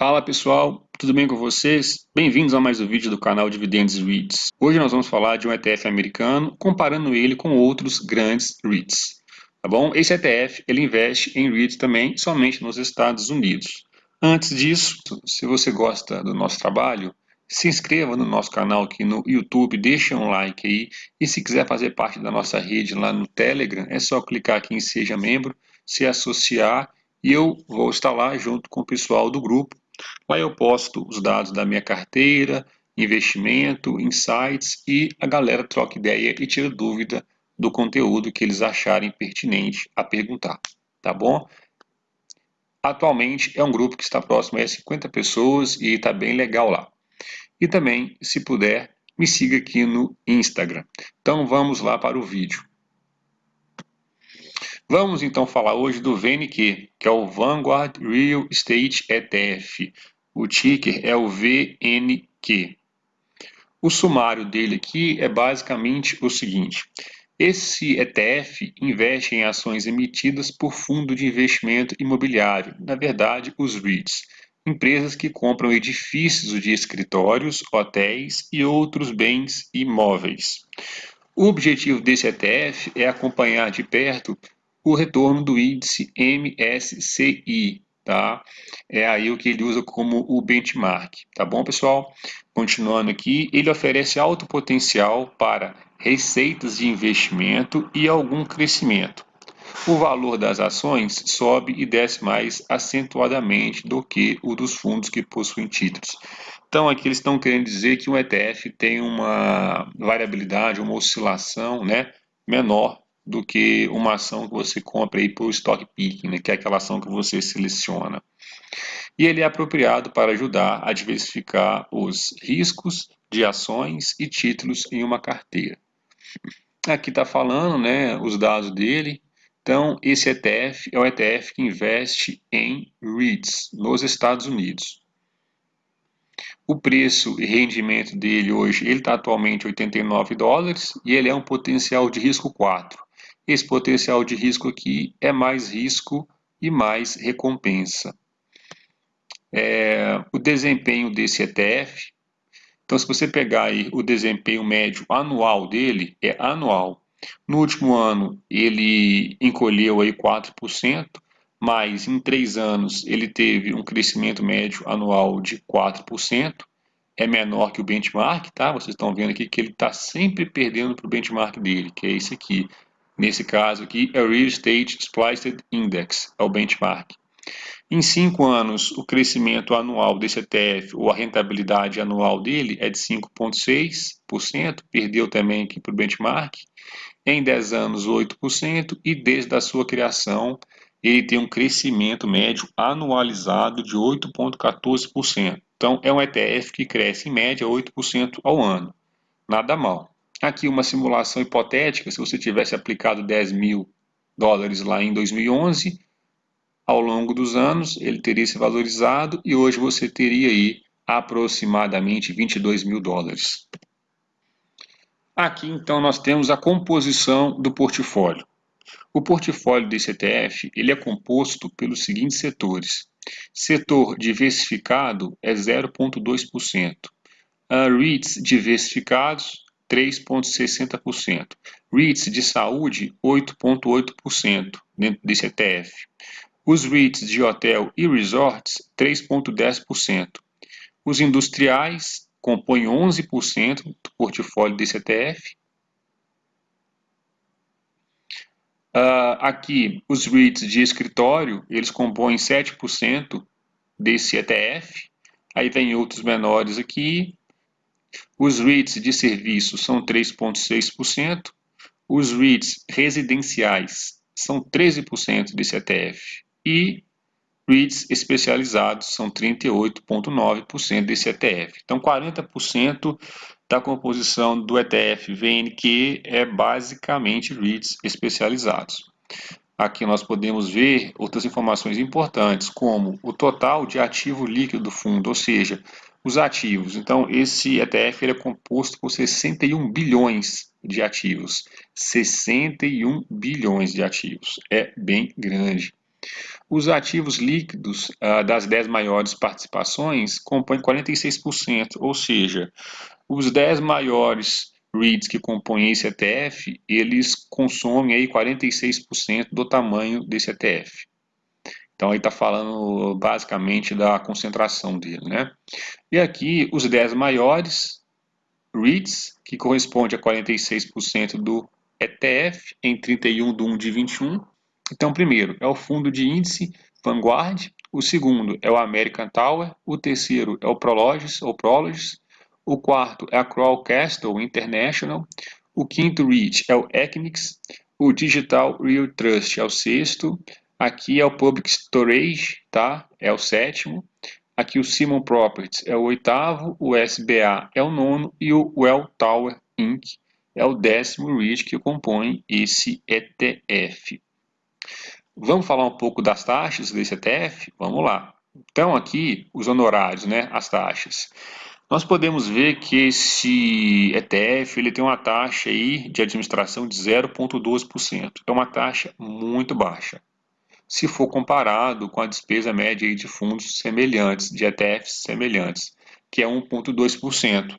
Fala pessoal, tudo bem com vocês? Bem-vindos a mais um vídeo do canal Dividendos REITs. Hoje nós vamos falar de um ETF americano, comparando ele com outros grandes REITs. Tá bom? Esse ETF ele investe em REITs também, somente nos Estados Unidos. Antes disso, se você gosta do nosso trabalho, se inscreva no nosso canal aqui no YouTube, deixa um like aí. E se quiser fazer parte da nossa rede lá no Telegram, é só clicar aqui em Seja Membro, se associar e eu vou estar lá junto com o pessoal do grupo Lá eu posto os dados da minha carteira, investimento, insights e a galera troca ideia e tira dúvida do conteúdo que eles acharem pertinente a perguntar, tá bom? Atualmente é um grupo que está próximo a 50 pessoas e está bem legal lá. E também, se puder, me siga aqui no Instagram. Então vamos lá para o vídeo. Vamos então falar hoje do VNQ, que é o Vanguard Real Estate ETF. O ticker é o VNQ. O sumário dele aqui é basicamente o seguinte. Esse ETF investe em ações emitidas por fundo de investimento imobiliário, na verdade, os REITs, empresas que compram edifícios de escritórios, hotéis e outros bens imóveis. O objetivo desse ETF é acompanhar de perto o retorno do índice MSCI, tá? É aí o que ele usa como o benchmark, tá bom, pessoal? Continuando aqui, ele oferece alto potencial para receitas de investimento e algum crescimento. O valor das ações sobe e desce mais acentuadamente do que o dos fundos que possuem títulos. Então, aqui eles estão querendo dizer que um ETF tem uma variabilidade, uma oscilação né, menor do que uma ação que você compra aí por stock picking, né, que é aquela ação que você seleciona. E ele é apropriado para ajudar a diversificar os riscos de ações e títulos em uma carteira. Aqui está falando né, os dados dele. Então, esse ETF é o ETF que investe em REITs nos Estados Unidos. O preço e rendimento dele hoje, ele está atualmente 89 dólares e ele é um potencial de risco 4. Esse potencial de risco aqui é mais risco e mais recompensa. É, o desempenho desse ETF, então se você pegar aí o desempenho médio anual dele, é anual. No último ano ele encolheu aí 4%, mas em três anos ele teve um crescimento médio anual de 4%, é menor que o benchmark, tá? Vocês estão vendo aqui que ele está sempre perdendo para o benchmark dele, que é esse aqui, Nesse caso aqui, é o Real Estate Spliced Index, é o benchmark. Em cinco anos, o crescimento anual desse ETF, ou a rentabilidade anual dele, é de 5,6%, perdeu também aqui para o benchmark. Em 10 anos, 8%, e desde a sua criação, ele tem um crescimento médio anualizado de 8,14%. Então, é um ETF que cresce em média 8% ao ano. Nada mal. Aqui uma simulação hipotética, se você tivesse aplicado 10 mil dólares lá em 2011, ao longo dos anos ele teria se valorizado e hoje você teria aí aproximadamente 22 mil dólares. Aqui então nós temos a composição do portfólio. O portfólio desse ETF ele é composto pelos seguintes setores. Setor diversificado é 0,2%. REITs diversificados 3,60%. REITs de saúde, 8,8% dentro desse ETF. Os REITs de hotel e resorts, 3,10%. Os industriais compõem 11% do portfólio desse ETF. Uh, ah, aqui, os REITs de escritório, eles compõem 7% desse ETF. Aí vem outros menores aqui, os REITs de serviço são 3,6%, os REITs residenciais são 13% desse ETF e REITs especializados são 38,9% desse ETF. Então, 40% da composição do ETF VNQ é basicamente REITs especializados. Aqui nós podemos ver outras informações importantes, como o total de ativo líquido do fundo, ou seja, os ativos. Então, esse ETF é composto por 61 bilhões de ativos. 61 bilhões de ativos. É bem grande. os ativos líquidos ah, das 10 maiores participações compõem 46%, ou seja, os 10 maiores REITs que compõem esse ETF, eles consomem aí 46% do tamanho desse ETF. Então, aí está falando basicamente da concentração dele, né? E aqui, os 10 maiores REITs, que corresponde a 46% do ETF em 31 de 1 de 21. Então, primeiro é o fundo de índice Vanguard, o segundo é o American Tower, o terceiro é o Prologis, ou Prologis, o quarto é a Kroll Castle International, o quinto REIT é o Equinix, o Digital Real Trust é o sexto, Aqui é o Public Storage, tá? É o sétimo. Aqui o Simon Properties é o oitavo, o SBA é o nono e o Well Tower Inc. é o décimo REIT que compõe esse ETF. Vamos falar um pouco das taxas desse ETF? Vamos lá. Então aqui os honorários, né, as taxas. Nós podemos ver que esse ETF ele tem uma taxa aí de administração de 0,12%. É uma taxa muito baixa se for comparado com a despesa média de fundos semelhantes, de ETFs semelhantes, que é 1,2%.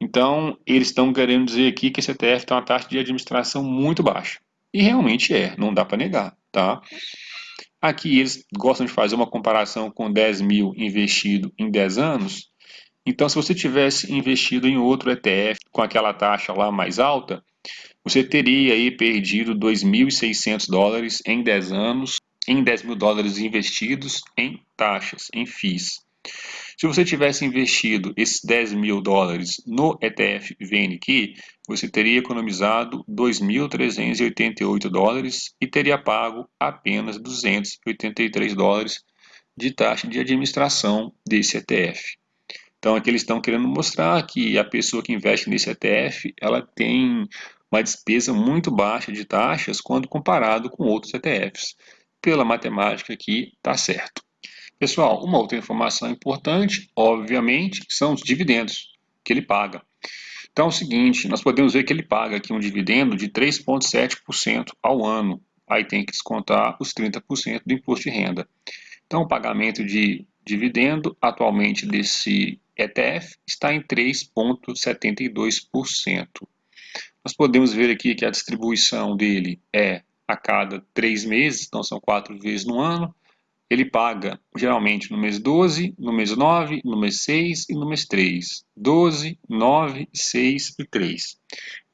Então, eles estão querendo dizer aqui que esse ETF tem uma taxa de administração muito baixa. E realmente é, não dá para negar. Tá? Aqui eles gostam de fazer uma comparação com 10 mil investido em 10 anos. Então, se você tivesse investido em outro ETF com aquela taxa lá mais alta, você teria aí perdido 2.600 dólares em 10 anos em 10 mil dólares investidos em taxas, em FIIs. Se você tivesse investido esses 10 mil dólares no ETF VNQ, você teria economizado 2.388 dólares e teria pago apenas 283 dólares de taxa de administração desse ETF. Então aqui eles estão querendo mostrar que a pessoa que investe nesse ETF, ela tem uma despesa muito baixa de taxas quando comparado com outros ETFs pela matemática aqui está certo. Pessoal, uma outra informação importante, obviamente, são os dividendos que ele paga. Então é o seguinte, nós podemos ver que ele paga aqui um dividendo de 3,7% ao ano. Aí tem que descontar os 30% do imposto de renda. Então o pagamento de dividendo atualmente desse ETF está em 3,72%. Nós podemos ver aqui que a distribuição dele é a cada três meses, então são quatro vezes no ano. Ele paga geralmente no mês 12, no mês 9, no mês 6 e no mês 3. 12, 9, 6 e 3.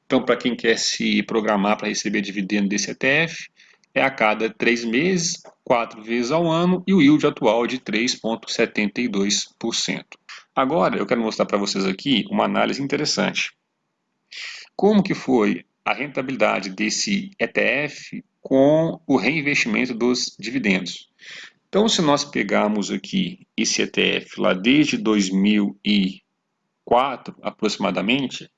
Então, para quem quer se programar para receber dividendo desse ETF, é a cada três meses, quatro vezes ao ano, e o yield atual é de 3,72%. Agora, eu quero mostrar para vocês aqui uma análise interessante. Como que foi a rentabilidade desse ETF com o reinvestimento dos dividendos. Então, se nós pegarmos aqui esse ETF lá desde 2004, aproximadamente,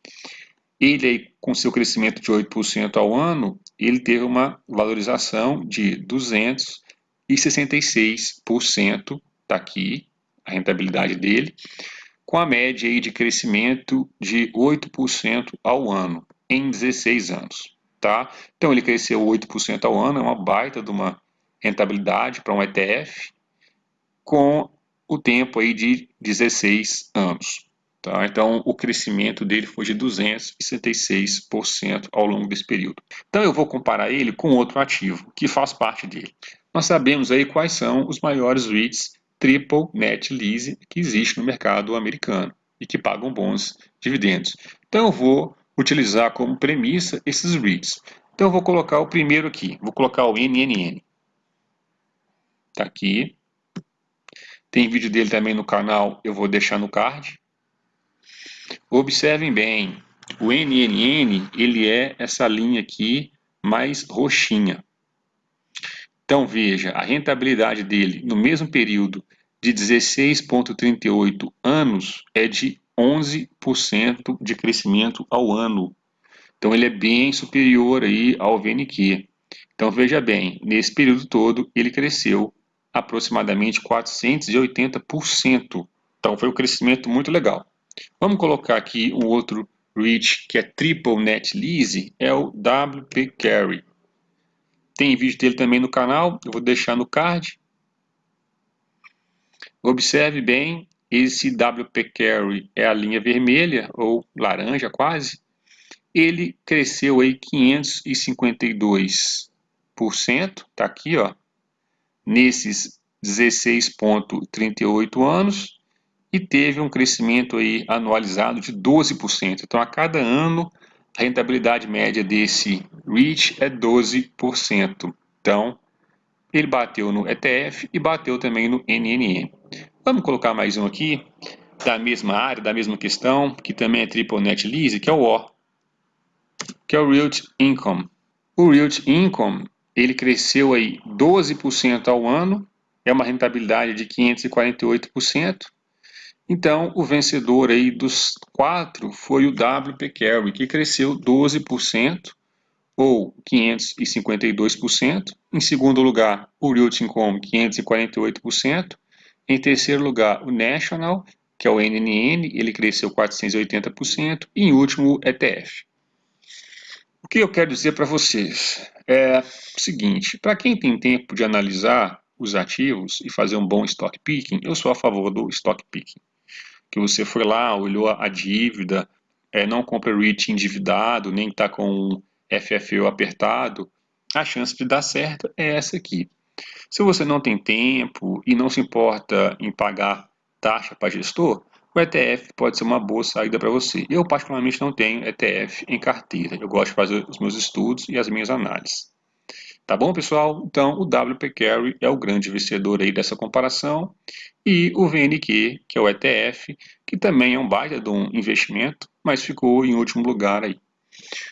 ele com seu crescimento de 8% ao ano, ele teve uma valorização de 266%, está aqui a rentabilidade dele, com a média aí de crescimento de 8% ao ano em 16 anos. Tá? Então ele cresceu 8% ao ano, é uma baita de uma rentabilidade para um ETF com o tempo aí de 16 anos. Tá? Então o crescimento dele foi de 266% ao longo desse período. Então eu vou comparar ele com outro ativo que faz parte dele. Nós sabemos aí quais são os maiores REITs Triple Net Lease que existe no mercado americano e que pagam bons dividendos. Então eu vou utilizar como premissa esses reads. Então eu vou colocar o primeiro aqui, vou colocar o NNN. Está aqui. Tem vídeo dele também no canal, eu vou deixar no card. Observem bem, o NNN, ele é essa linha aqui mais roxinha. Então veja, a rentabilidade dele no mesmo período de 16,38 anos é de 11% de crescimento ao ano. Então ele é bem superior aí ao VNQ. Então veja bem, nesse período todo ele cresceu aproximadamente 480%. Então foi um crescimento muito legal. Vamos colocar aqui um outro REIT que é Triple Net Lease, é o WP Carry. Tem vídeo dele também no canal, eu vou deixar no card. Observe bem, esse WP Carry é a linha vermelha, ou laranja quase, ele cresceu aí 552%, tá aqui ó, nesses 16.38 anos, e teve um crescimento aí anualizado de 12%. Então, a cada ano, a rentabilidade média desse REIT é 12%. Então, ele bateu no ETF e bateu também no NNN. Vamos colocar mais um aqui, da mesma área, da mesma questão, que também é Triple Net Lease, que é o O, que é o Realty Income. O Realty Income, ele cresceu aí 12% ao ano, é uma rentabilidade de 548%, então, o vencedor aí dos quatro foi o WP Carry, que cresceu 12%, ou 552%. Em segundo lugar, o Realty Income, 548%. Em terceiro lugar, o National, que é o NNN, ele cresceu 480%. E em último, o ETF. O que eu quero dizer para vocês é o seguinte, para quem tem tempo de analisar os ativos e fazer um bom stock picking, eu sou a favor do stock picking que você foi lá, olhou a dívida, é, não compra REIT endividado, nem está com FFO apertado, a chance de dar certo é essa aqui. Se você não tem tempo e não se importa em pagar taxa para gestor, o ETF pode ser uma boa saída para você. Eu particularmente não tenho ETF em carteira, eu gosto de fazer os meus estudos e as minhas análises. Tá bom, pessoal? Então, o WP Carry é o grande vencedor aí dessa comparação e o VNQ, que é o ETF, que também é um baita de um investimento, mas ficou em último lugar aí.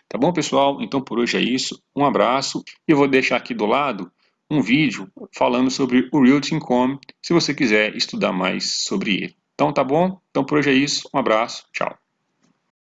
Tá bom, pessoal? Então, por hoje é isso. Um abraço eu vou deixar aqui do lado um vídeo falando sobre o Realty Income, se você quiser estudar mais sobre ele. Então, tá bom? Então, por hoje é isso. Um abraço. Tchau.